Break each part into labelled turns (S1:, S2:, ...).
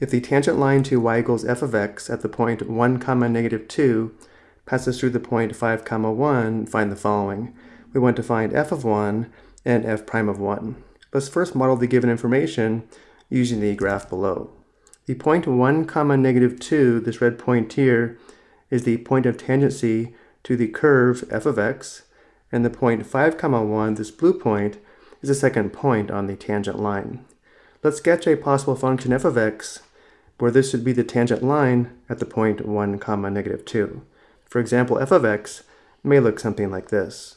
S1: If the tangent line to y equals f of x at the point 1 comma negative 2 passes through the point 5 comma 1, find the following. We want to find f of 1 and f prime of 1. Let's first model the given information using the graph below. The point 1 comma negative 2, this red point here, is the point of tangency to the curve f of x, and the point 5 comma 1, this blue point, is the second point on the tangent line. Let's sketch a possible function f of x where this would be the tangent line at the point 1 comma negative 2. For example, f of x may look something like this.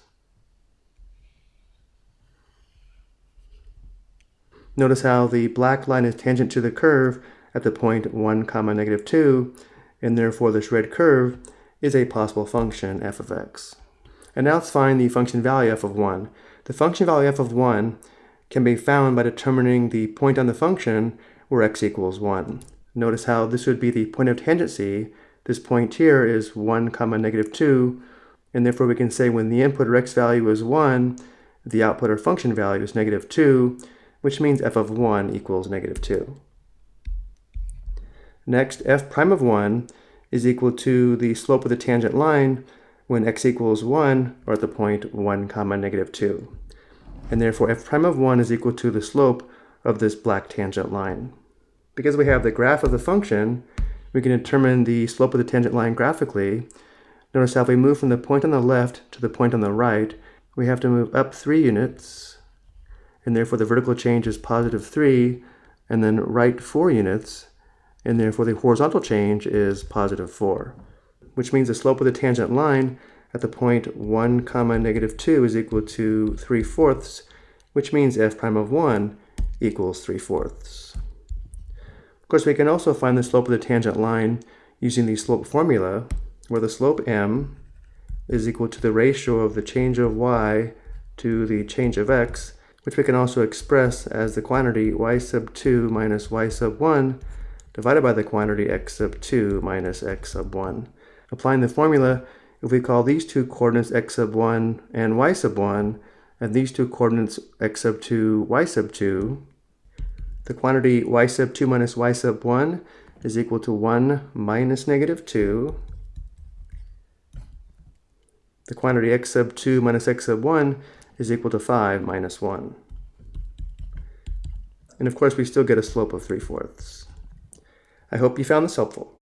S1: Notice how the black line is tangent to the curve at the point 1 comma negative 2, and therefore this red curve is a possible function f of x. And now let's find the function value f of 1. The function value f of 1 can be found by determining the point on the function where x equals 1. Notice how this would be the point of tangency. This point here is 1 comma negative 2, and therefore we can say when the input or x value is 1, the output or function value is negative 2, which means f of 1 equals negative 2. Next, f prime of 1 is equal to the slope of the tangent line when x equals 1 or at the point 1 comma negative 2. And therefore f prime of 1 is equal to the slope of this black tangent line. Because we have the graph of the function, we can determine the slope of the tangent line graphically. Notice how if we move from the point on the left to the point on the right, we have to move up 3 units, and therefore the vertical change is positive 3, and then right 4 units, and therefore the horizontal change is positive 4, which means the slope of the tangent line at the point 1 comma negative 2 is equal to 3 fourths, which means f prime of 1 equals 3 fourths. Of course, we can also find the slope of the tangent line using the slope formula, where the slope m is equal to the ratio of the change of y to the change of x, which we can also express as the quantity y sub 2 minus y sub 1 divided by the quantity x sub 2 minus x sub 1. Applying the formula, if we call these two coordinates x sub 1 and y sub 1, and these two coordinates x sub 2, y sub 2, the quantity y sub 2 minus y sub 1 is equal to 1 minus negative 2. The quantity x sub 2 minus x sub 1 is equal to 5 minus 1. And of course, we still get a slope of 3 fourths. I hope you found this helpful.